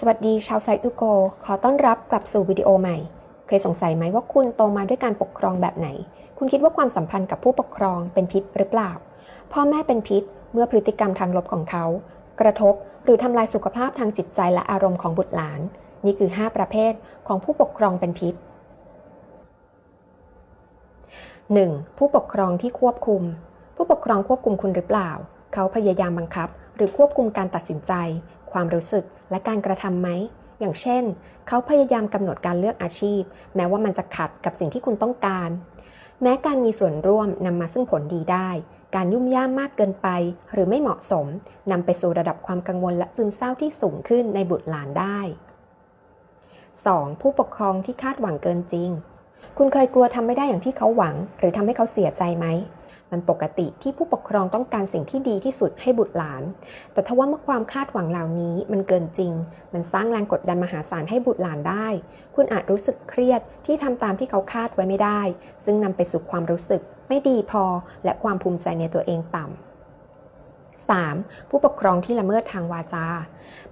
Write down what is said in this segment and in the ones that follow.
สวัสดีชาวไซตุโก ขอต้อนรับกลับสู่วิดีโอใหม่ เคยสงสัยไหมว่าคุณโตมาด้วยการปกครองแบบไหน คุณคิดว่าความสัมพันธ์กับผู้ปกครองเป็นพิษหรือเปล่า พ่อแม่เป็นพิษเมื่อพฤติกรรมทางลบของเขา กระทบหรือทำลายสุขภาพทางจิตใจและอารมณ์ของบุตรหลาน นี่คือ 5 ประเภทของผู้ปกครองเป็นพิษ 1. ผู้ปกครองที่ควบคุม ผู้ปกครองควบคุมคุณหรือเปล่า เขาพยายามบังคับ หรือควบคุมการตัดสินใจ ความรู้สึกและการกระทำไหม อย่างเช่น เขาพยายามกำหนดการเลือกอาชีพ แม้ว่ามันจะขัดกับสิ่งที่คุณต้องการ แม้การมีส่วนร่วมนำมาซึ่งผลดีได้ การยุ่มย่ามมากเกินไป หรือไม่เหมาะสมนำไปสู่ระดับความกังวลและซึมเศร้าที่สูงขึ้นในบุตรหลานได้ 2. ผู้ปกครองที่คาดหวังเกินจริง คุณเคยกลัวทำไม่ได้อย่างที่เขาหวัง หรือทำให้เขาเสียใจไหม มันปกติที่ผู้ปกครองต้องการสิ่งที่ดีที่สุดให้บุตรหลาน แต่ทว่าเมื่อความคาดหวังเหล่านี้มันเกินจริง มันสร้างแรงกดดันมหาศาลให้บุตรหลานได้ คุณอาจรู้สึกเครียดที่ทำตามที่เขาคาดไว้ไม่ได้ ซึ่งนำไปสู่ความรู้สึกไม่ดีพอ และความภูมิใจในตัวเองต่ำ 3. ผู้ปกครองที่ละเมิดทางวาจา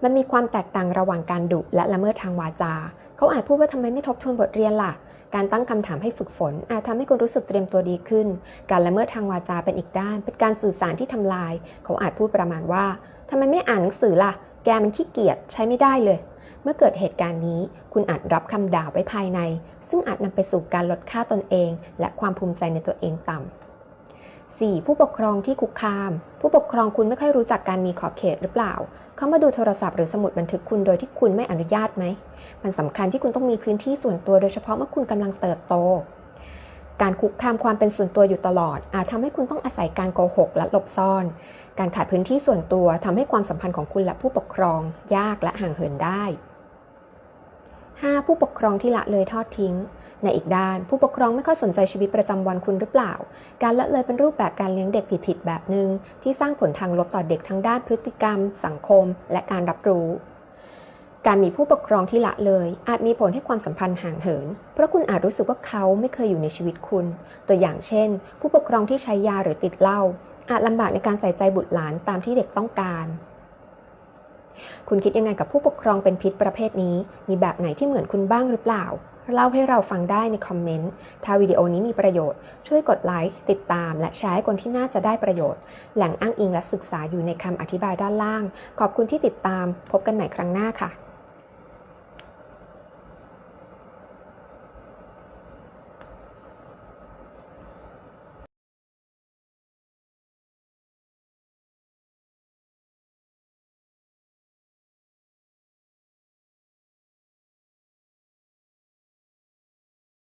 มันมีความแตกต่างระหว่างการดุและละเมิดทางวาจา เขาอาจพูดว่าทำไมไม่ทบทวนบทเรียนล่ะ การตั้งคำถามให้ฝึกฝน อาจทำให้คุณรู้สึกเตรียมตัวดีขึ้น การละเมิดทางวาจาเป็นอีกด้าน เป็นการสื่อสารที่ทำลาย เขาอาจพูดประมาณว่าทำไมไม่อ่านหนังสือล่ะ แกมันขี้เกียจใช้ไม่ได้เลย เมื่อเกิดเหตุการณ์นี้ คุณอาจรับคำด่าไว้ภายใน ซึ่งอาจนำไปสู่การลดค่าตนเอง และความภูมิใจในตัวเองต่ำ 4. ผู้ปกครองที่คุกคาม ผู้ปกครองคุณไม่ค่อยรู้จักการมีขอบเขตหรือเปล่า เขามาดูโทรศัพท์หรือสมุดบันทึกคุณโดยที่คุณไม่อนุญาตไหม มันสำคัญที่คุณต้องมีพื้นที่ส่วนตัวโดยเฉพาะเมื่อคุณกำลังเติบโต การคุกคามความเป็นส่วนตัวอยู่ตลอด อาจทำให้คุณต้องอาศัยการโกหกและหลบซ่อน การขาดพื้นที่ส่วนตัวทำให้ความสัมพันธ์ของคุณและผู้ปกครอง ยากและห่างเหินได้ 5. ผู้ปกครองที่ละเลยทอดทิ้ง ในอีกด้าน ผู้ปกครองไม่ค่อยสนใจชีวิตประจำวันคุณหรือเปล่า การละเลยเป็นรูปแบบการเลี้ยงเด็กผิดๆแบบหนึง่งที่สร้างผลทางลบต่อเด็กทั้งด้านพฤติกรรม สังคม และการรับรู้การมีผู้ปกครองที่ละเลย อาจมีผลให้ความสัมพันธ์ห่างเหิน เพราะคุณอาจรู้สึกว่าเขาไม่เคยอยู่ในชีวิตคุณ ตัวอย่างเช่น ผู้ปกครองที่ใช้ยาหรือติดเหล้าอาจลำบากในการใส่ใจบุตรหลานตามที่เด็กต้องการ คุณคิดยังไงกับผู้ปกครองเป็นพิษประเภทนี้ มีแบบไหนที่เหมือนคุณบ้างหรือเปล่า เล่าให้เราฟังได้ในคอมเมนต์ ถ้าวิดีโอนี้มีประโยชน์ ช่วยกดไลค์ติดตาม และแชร์ให้คนที่น่าจะได้ประโยชน์ แหล่งอ้างอิงและศึกษาอยู่ในคำอธิบายด้านล่าง ขอบคุณที่ติดตาม พบกันใหม่ครั้งหน้าค่ะ